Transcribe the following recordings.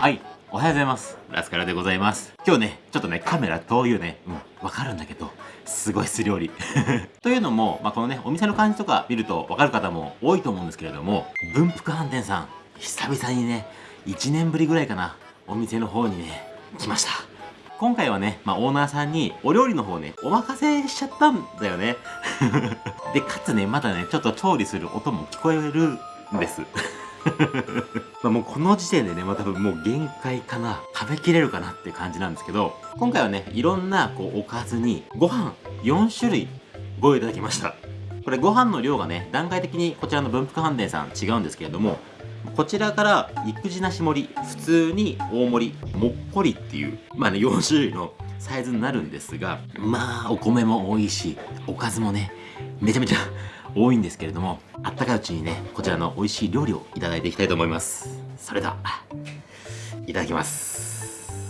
はい。おはようございます。ラスカラでございます。今日ねちょっとねカメラ遠いよねうんわかるんだけどすごいす料理 というのも、まあ、このねお店の感じとか見るとわかる方も多いと思うんですけれども文福飯店さん久々にね1年ぶりぐらいかなお店の方にね来ました。今回はね、まあ、オーナーさんにお料理の方ね、お任せしちゃったんだよね。で、かつね、まだね、ちょっと調理する音も聞こえるんです。まあもうこの時点でね、まあ多分もう限界かな。食べきれるかなっていう感じなんですけど、今回はね、いろんなこうおかずにご飯4種類ご用意いただきました。これご飯の量がね、段階的にこちらの文福飯店さん違うんですけれども、こちらから育児なし盛り普通に大盛りもっこりっていうまあね4種類のサイズになるんですがまあお米も多いしおかずもねめちゃめちゃ多いんですけれどもあったかいうちにねこちらの美味しい料理をいただいていきたいと思います。それではいただきます。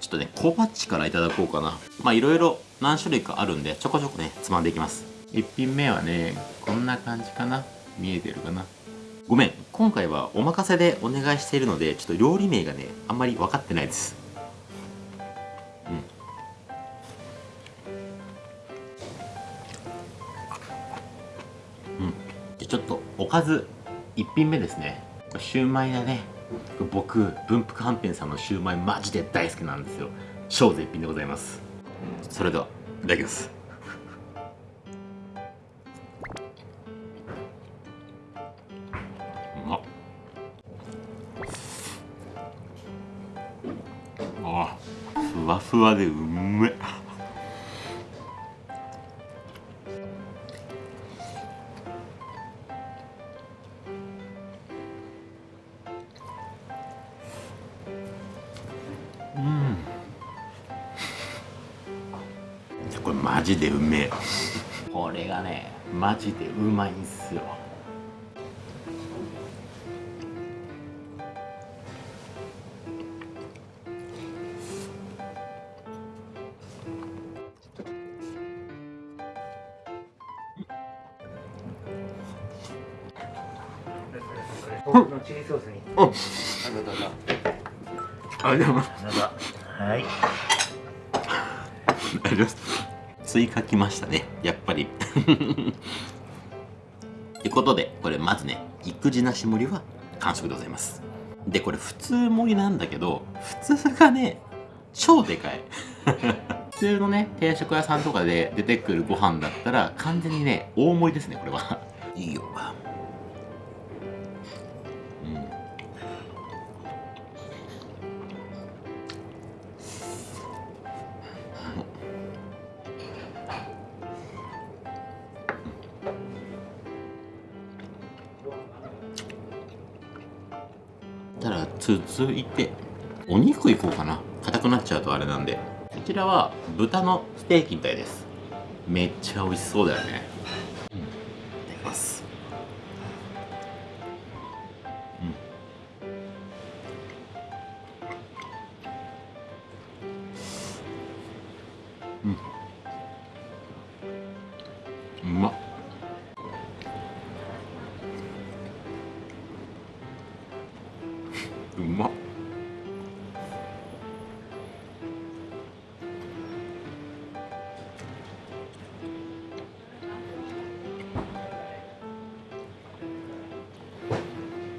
ちょっとね小鉢からいただこうかな。まあいろいろ何種類かあるんでちょこちょこねつまんでいきます。1品目はねこんな感じかな。見えてるかな。ごめん今回はお任せでお願いしているのでちょっと料理名がねあんまり分かってないですかず1品目ですね。シューマイだね。僕文福飯店さんのシューマイマジで大好きなんですよ。超絶品でございます。それではいただきます。うまっ。あふわふわでうめうこれマジでうめえこれがねマジでうまいんすよチリソースに。うん。あ、どうぞ。あ、でも。書きましたね。やっぱり。ってことで、これまずね、育児なし盛りは完食でございます。で、これ普通盛りなんだけど、普通がね、超でかい。普通のね、定食屋さんとかで出てくるご飯だったら、完全にね、大盛りですね、これは。いいよ。たら続いてお肉いこうかな。硬くなっちゃうとあれなんで。こちらは豚のステーキみたいです。めっちゃ美味しそうだよね。うまっ。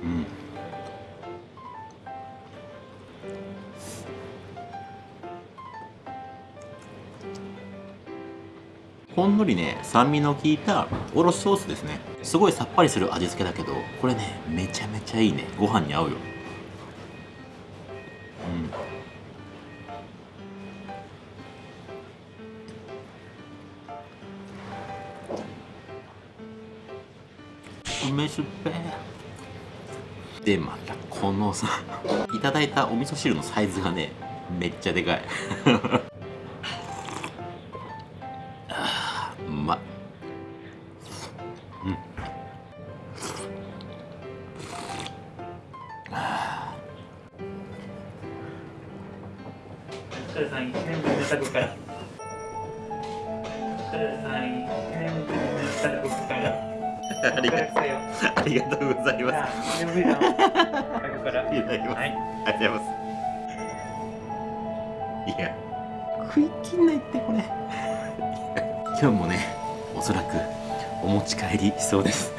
うん。ほんのりね酸味の効いたおろしソースですね。すごいさっぱりする味付けだけどこれねめちゃめちゃいいね。ご飯に合うよ。梅酒っぺでまたこのさ いただいたお味噌汁のサイズがねめっちゃでかい。あうまうん。お疲れさん、1年ぶりのタコから。お疲れさん、1年ぶりのタコから。ありがとうよありがとうございます。いただきますはいありがとうございます。いや。食い切んないってこれ。今日もねおそらくお持ち帰りしそうです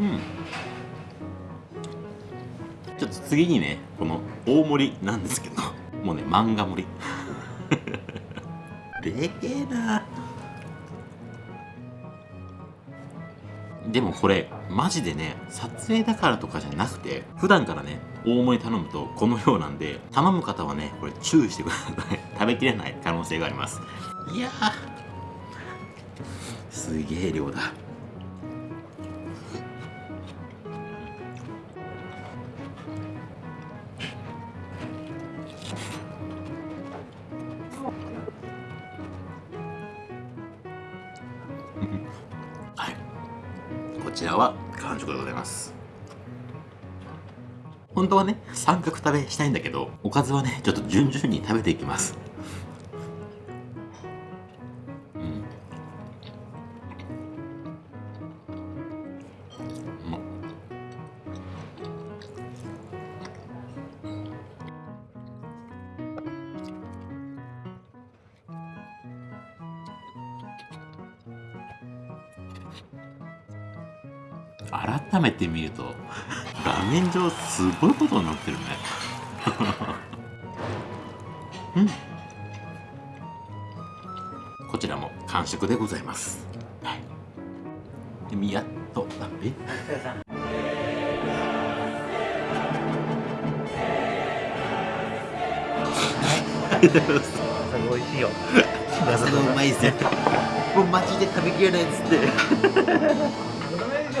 うん。ちょっと次にねこの大盛りなんですけどもうね漫画盛り。でけえな。でもこれマジでね撮影だからとかじゃなくて普段からね大盛り頼むとこのようなんで頼む方はねこれ注意してください。食べきれない可能性があります。いやー。すげえ量だちらは完食でございます。本当はね三角食べしたいんだけどおかずはねちょっと順々に食べていきます。改めて見ると画面上すごいことになってるね。うん。こちらも完食でございます。はい。やっとあえ美味しいよ。まさがうまいですよもうマジで食べきれないっつって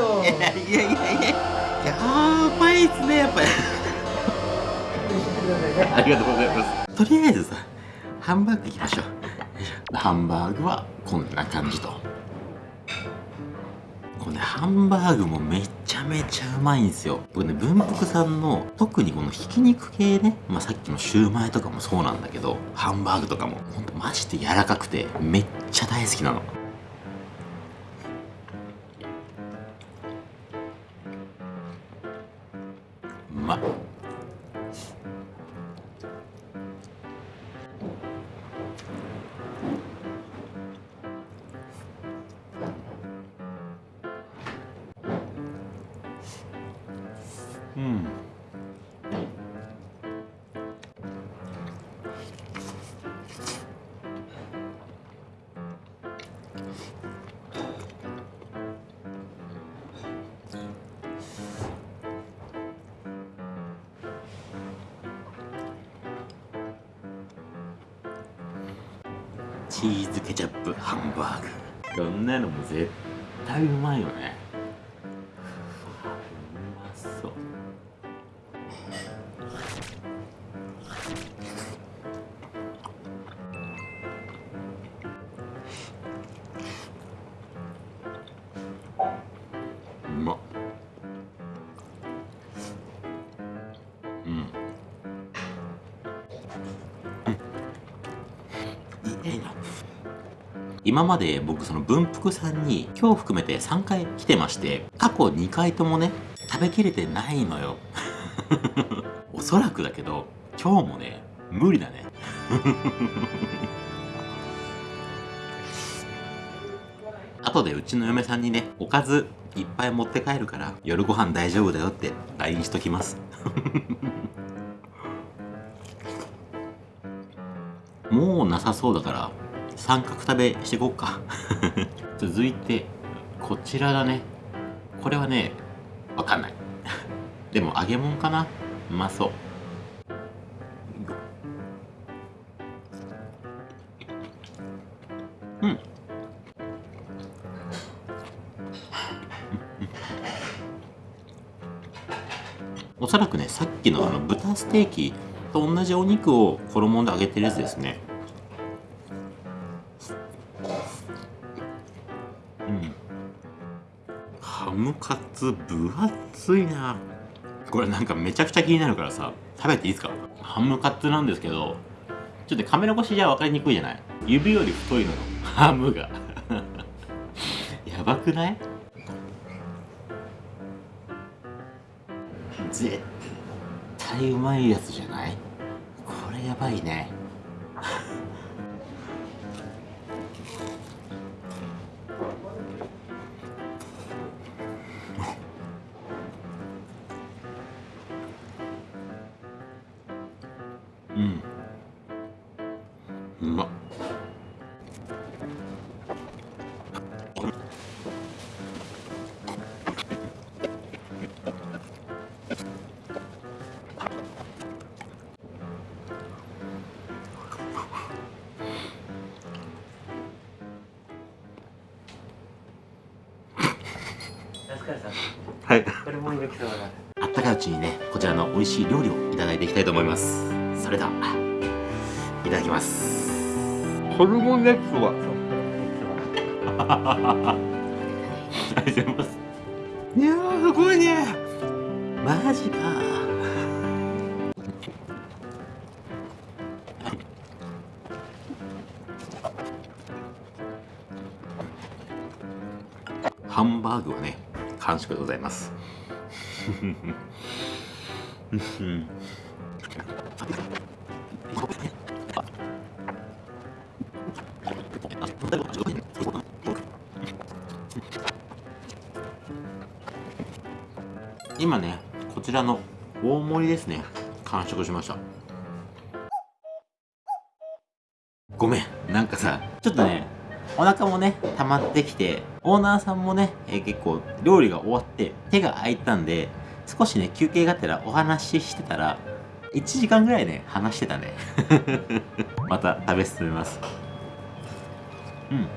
ダメでしょいやいやいやいや。やばいっすねやっぱり。ありがとうございます。とりあえずさハンバーグいきましょう。ハンバーグはこんな感じと。このねハンバーグもめちゃめちゃうまいんですよ。僕ね文福さんの特にこのひき肉系ね、まあ、さっきのシューマイとかもそうなんだけどハンバーグとかもほんとマジで柔らかくてめっちゃ大好きなのチーズケチャップハンバーグ。こんなのも絶対うまいよね。今まで僕その文福さんに今日含めて3回来てまして過去2回ともね食べきれてないのよ。おそらくだけど今日もね無理だね。後でうちの嫁さんにねおかずいっぱい持って帰るから夜ご飯大丈夫だよって LINE しときます。もうなさそうだから三角食べしていこうか。続いてこちらだね。これはねわかんない。でも揚げ物かな。うまそう。うん。おそらくねさっきのあの豚ステーキと同じお肉を衣で揚げてるやつですね。ムカツ分厚いな。これなんかめちゃくちゃ気になるからさ食べていいですか？ハムカツなんですけどちょっとカメラ越しじゃ分かりにくいじゃない？指より太いのよハムが。やばくない？絶対うまいやつじゃない？これやばいね。はい。これもいいきそうだあったかいうちにねこちらの美味しい料理をいただいていきたいと思います。それではいただきます。ホルモン焼きそばそうこれもいいありがとうございます。いやーすごいね。マジか。ハンバーグはね完食でございます。今ねこちらの大盛りですね。完食しました。ごめんなんかさちょっとねお腹もね溜まってきてオーナーさんもね、えー結構料理が終わって手が空いたんで少しね休憩がてらお話ししてたら1時間ぐらいね話してたね。また食べ進めます。うん。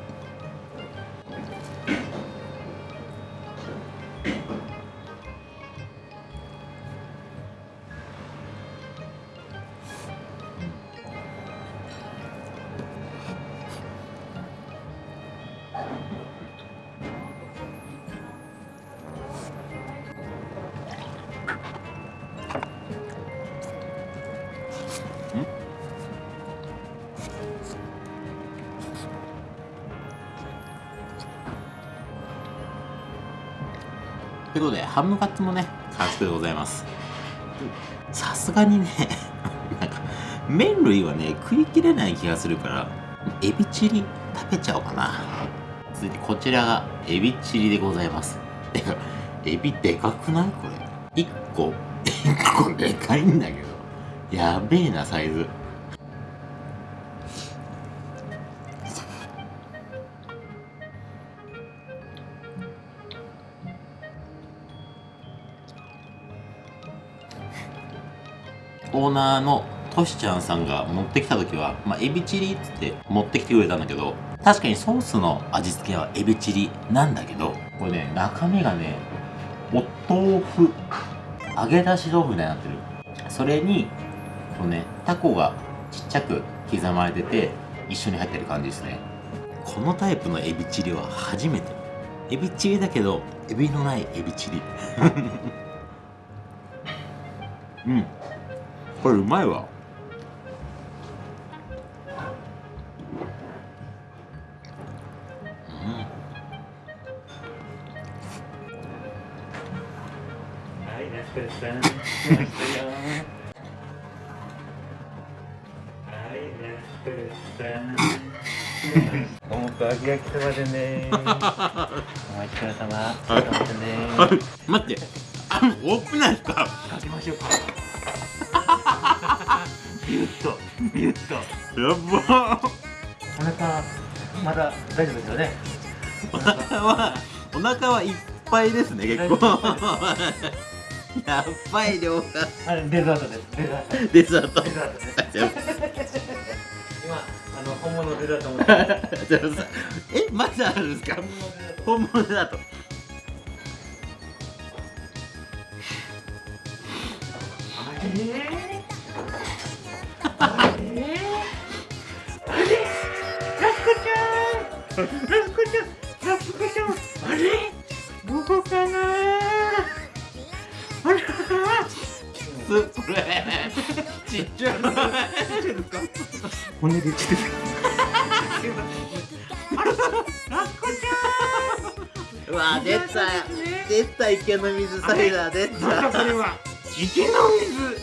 ということでハムカツもね完食でございます。さすがにね なんか麺類はね食い切れない気がするからエビチリ食べちゃおうかな。続いてこちらがエビチリでございます。てかエビでかくない？これ。1個。1個でかいんだけど。やべえなサイズ。オーナーのトシちゃんさんが持ってきた時は、まあ、エビチリっつって持ってきてくれたんだけど確かにソースの味付けはエビチリなんだけどこれね中身がねお豆腐揚げ出し豆腐みたいになってる。それにこのねタコがちっちゃく刻まれてて一緒に入ってる感じですね。このタイプのエビチリは初めて。エビチリだけどエビのないエビチリ。うん。これうまいわ。はいラスカルさん。来ましたよはいラスカルさん。おもく揚げ焼きそばでねお待ちくださまお待って。あ多くないですか。かけましょうかビュッとビュッと。やば。お腹まだ大丈夫ですよね？お腹はお腹はいっぱいですね結構。やっばい。量があれデザートです。デザート。デザートデザートです。今あの本物デザート持って えまだあるんですか？本物だと。あれえ、ラスコちゃんラスコちゃんラスコちゃんあれ？どこかなあれ？スプちっちゃい骨できあれ？ラスコちゃんわあ出た出た池の水サイダー出た池の水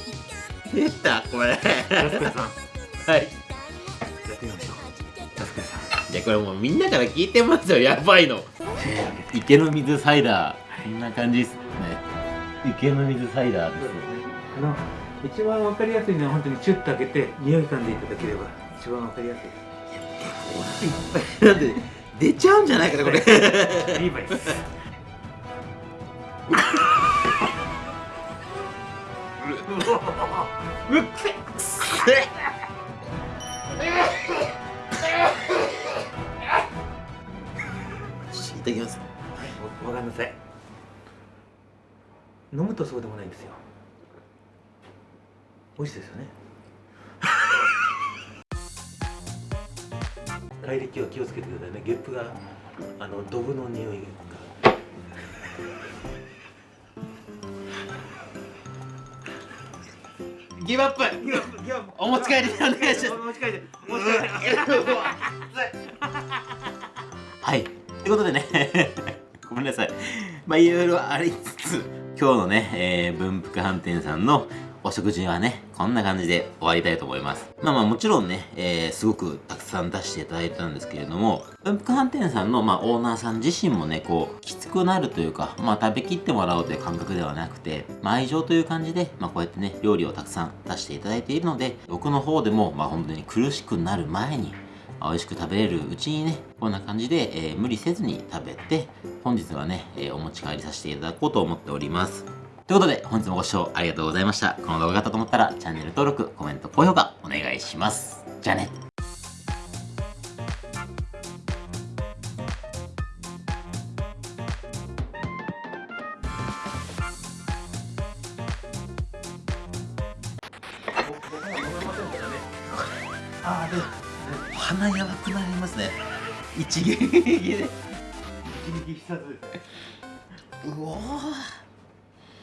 出たこれ？ラスコさんはい。やってみましょう。ジャスペさん。いやこれもうみんなから聞いてますよ。やばいの。池の水サイダー。こんな感じですね。池の水サイダーですあの一番わかりやすいのは本当にチュッと開けて匂い嗅んでいただければ一番わかりやすい。なんで出ちゃうんじゃないかなこれ。リーバイス。うっせいただきます。わかんなさい飲むとそうでもないんですよ。美味しいですよね。帰り際気をつけてくださいね。ゲップがあのドブの匂いが。ギブアップ。お持ち帰りでお願いします。持ち帰ってはい。ということでね、ごめんなさい。まあ、いろいろありつつ、今日のね、えー、文福飯店さんのお食事はね、こんな感じで終わりたいと思います。まあまあもちろんね、えー、すごくたくさん出していただいたんですけれども、文福飯店さんの、まあ、オーナーさん自身もね、こう、きつくなるというか、まあ食べきってもらおうという感覚ではなくて、まあ愛情という感じで、まあこうやってね、料理をたくさん出していただいているので、僕の方でも、まあ本当に苦しくなる前に、美味しく食べれるうちにね、こんな感じで、えー無理せずに食べて、本日はね、えーお持ち帰りさせていただこうと思っております。ということで、本日もご視聴ありがとうございました。この動画があったと思ったら、チャンネル登録、コメント、高評価、お願いします。じゃあね。一撃で。一撃必殺。